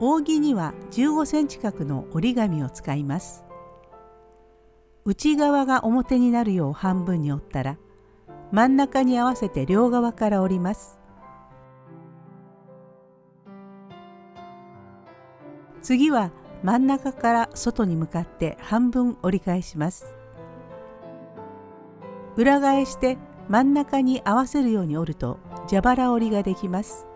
扇には15センチ角の折り紙を使います。内側が表になるよう半分に折ったら真ん中に合わせて両側から折ります。次は真ん中から外に向かって半分折り返します。裏返して真ん中に合わせるように折ると蛇腹折りができます。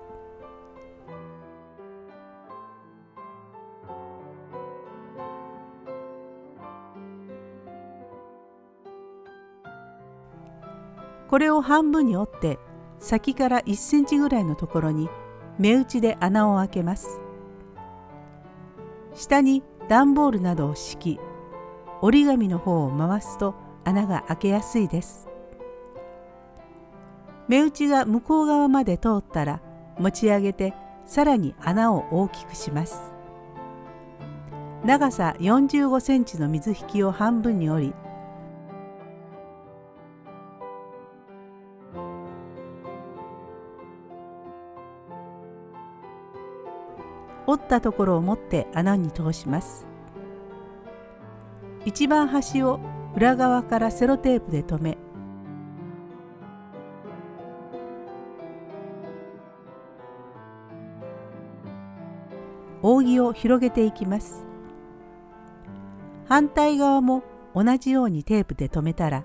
これを半分に折って先から1センチぐらいのところに目打ちで穴を開けます。下に段ボールなどを敷き折り紙の方を回すと穴が開けやすいです。目打ちが向こう側まで通ったら持ち上げてさらに穴を大きくします。長さ45センチの水引きを半分に折り折ったところを持って穴に通します。一番端を裏側からセロテープで留め扇を広げていきます。反対側も同じようにテープで留めたら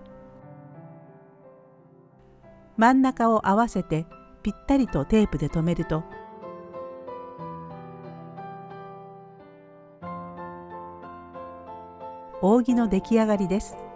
真ん中を合わせてぴったりとテープで留めると扇の出来上がりです。